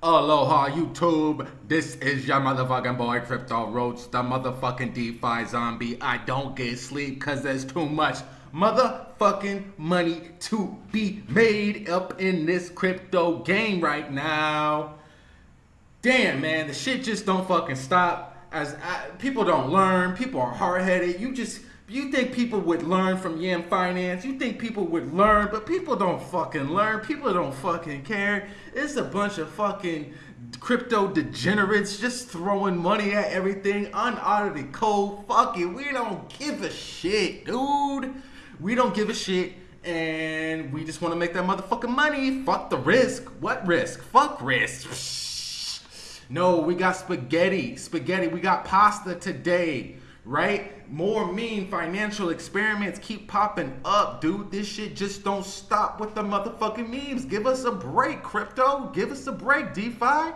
Aloha YouTube, this is your motherfucking boy Crypto Roach, the motherfucking DeFi zombie. I don't get sleep cause there's too much motherfucking money to be made up in this crypto game right now. Damn man, the shit just don't fucking stop. As I, people don't learn, people are hard-headed. You just you think people would learn from Yam Finance? You think people would learn, but people don't fucking learn. People don't fucking care. It's a bunch of fucking crypto degenerates just throwing money at everything, unaudited code. Fuck it, we don't give a shit, dude. We don't give a shit, and we just want to make that motherfucking money. Fuck the risk. What risk? Fuck risk. No, we got spaghetti. Spaghetti. We got pasta today right? More mean financial experiments keep popping up, dude. This shit just don't stop with the motherfucking memes. Give us a break, crypto. Give us a break, DeFi.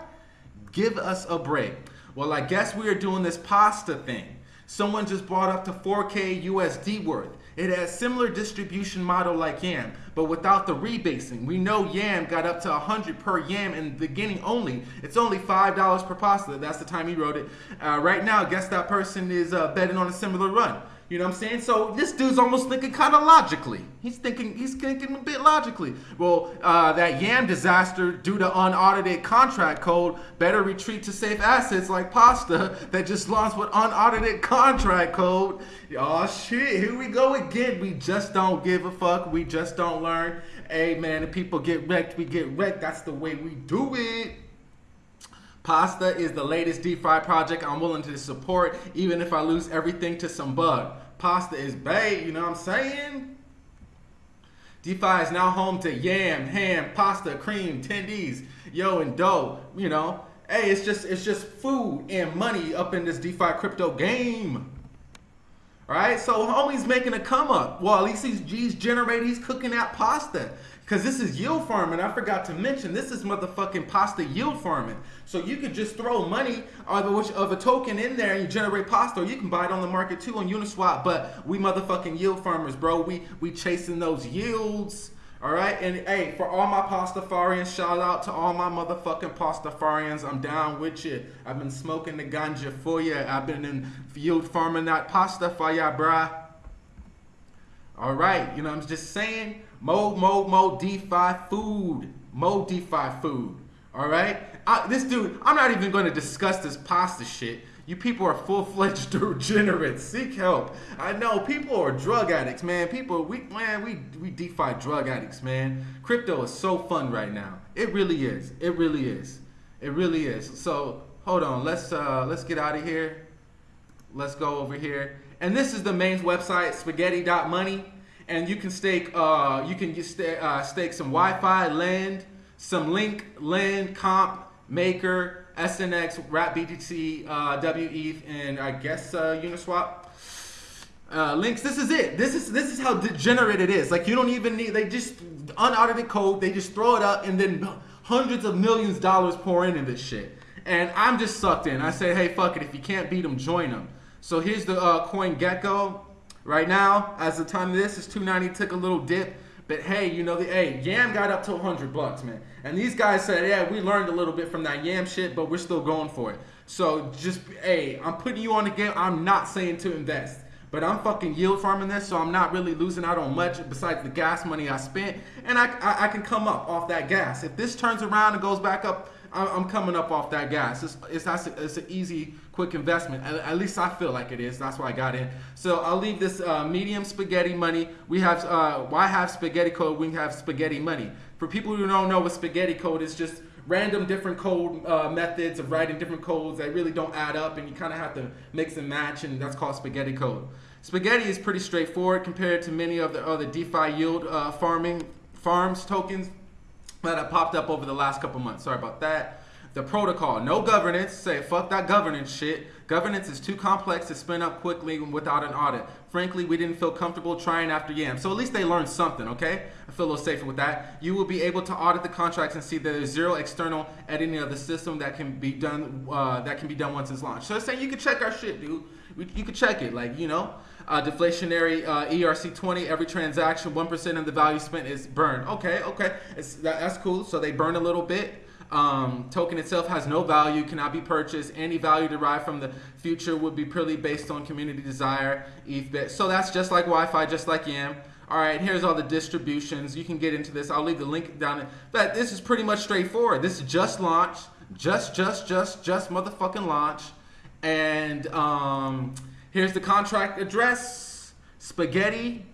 Give us a break. Well, I guess we are doing this pasta thing. Someone just brought up to 4K USD worth. It has similar distribution model like YAM, but without the rebasing. We know YAM got up to 100 per YAM in the beginning only. It's only $5 per pasta. That's the time he wrote it. Uh, right now, guess that person is uh, betting on a similar run. You know what I'm saying? So this dude's almost thinking kind of logically. He's thinking he's thinking a bit logically. Well, uh, that Yam disaster due to unaudited contract code better retreat to safe assets like Pasta that just launched with unaudited contract code. Oh shit, here we go again. We just don't give a fuck. We just don't learn. Hey man, if people get wrecked, we get wrecked. That's the way we do it. Pasta is the latest DeFi project I'm willing to support, even if I lose everything to some bug. Pasta is bait, you know what I'm saying? DeFi is now home to yam, ham, pasta, cream, tendies, yo, and dough. You know, hey, it's just it's just food and money up in this DeFi crypto game. All right, so homie's making a come up. Well, at least he's, he's generating, he's cooking that pasta. Because this is yield farming. I forgot to mention, this is motherfucking pasta yield farming. So you could just throw money of a token in there and you generate pasta. Or you can buy it on the market too on Uniswap. But we motherfucking yield farmers, bro. We, we chasing those yields. All right, and hey, for all my pastafarians, shout out to all my motherfucking pastafarians. I'm down with you. I've been smoking the ganja for you. I've been in yield farming that pasta for ya, bruh. All right, you know, I'm just saying, Mo, Mo, Mo, DeFi food. Mo, DeFi food. All right? I, this dude, I'm not even going to discuss this pasta shit. You people are full-fledged degenerates. Seek help. I know people are drug addicts, man. People, we man, we we DeFi drug addicts, man. Crypto is so fun right now. It really is. It really is. It really is. So hold on. Let's uh let's get out of here. Let's go over here. And this is the main website, spaghetti.money and you can stake uh, you can just uh, stake some YFI, LEND, some link, LEND, comp, maker, SNX, Wrap BTC, uh, WETH, and I guess uh, Uniswap. Uh, links. This is it. This is this is how degenerate it is. Like you don't even need. They just unaudited code. They just throw it up, and then hundreds of millions of dollars pour in in this shit. And I'm just sucked in. I say, hey, fuck it. If you can't beat them, join them. So here's the uh, CoinGecko. Right now, as the time of this is 290, took a little dip. But hey, you know the hey, Yam got up to 100 bucks, man. And these guys said, yeah, we learned a little bit from that Yam shit, but we're still going for it. So just hey, I'm putting you on the game. I'm not saying to invest. But I'm fucking yield farming this, so I'm not really losing out on much besides the gas money I spent. And I, I, I can come up off that gas. If this turns around and goes back up I'm coming up off that gas. It's it's, a it's an easy, quick investment. At, at, least I feel like it is. That's why I got in. So I'll leave this uh, medium spaghetti money. We have uh, why have spaghetti code? We have spaghetti money. For people who don't know what spaghetti code is, just random different code uh, methods of writing different codes that really don't add up, and you kind of have to mix and match, and that's called spaghetti code. Spaghetti is pretty straightforward compared to many of the other DeFi yield uh, farming farms tokens that have popped up over the last couple months. Sorry about that. The protocol, no governance. Say, fuck that governance shit. Governance is too complex to spin up quickly without an audit. Frankly, we didn't feel comfortable trying after YAM. So at least they learned something, okay? I feel a little safer with that. You will be able to audit the contracts and see that there's zero external editing of the system that can be done uh, that can be done once it's launched. So it's saying you can check our shit, dude. You can check it, like, you know? Uh, deflationary uh, ERC20, every transaction, 1% of the value spent is burned. Okay, okay, that, that's cool. So they burn a little bit. Um, token itself has no value, cannot be purchased. Any value derived from the future would be purely based on community desire. ETH So that's just like YFI, just like YAM. All right, here's all the distributions. You can get into this. I'll leave the link down. But this is pretty much straightforward. This is just launch, just, just, just, just motherfucking launch. And um, here's the contract address, spaghetti,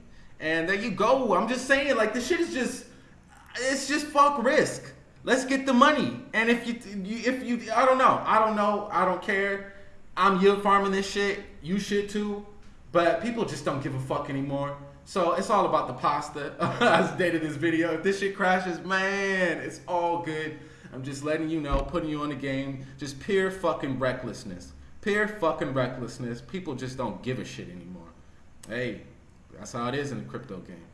and there you go. I'm just saying, like, this shit is just, it's just fuck risk. Let's get the money. And if you, if you, I don't know, I don't know, I don't care. I'm yield farming this shit. You should too. But people just don't give a fuck anymore. So it's all about the pasta. As dated this video. If this shit crashes, man, it's all good. I'm just letting you know, putting you on the game. Just pure fucking recklessness. Pure fucking recklessness. People just don't give a shit anymore. Hey, that's how it is in the crypto game.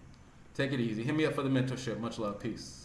Take it easy. Hit me up for the mentorship. Much love. Peace.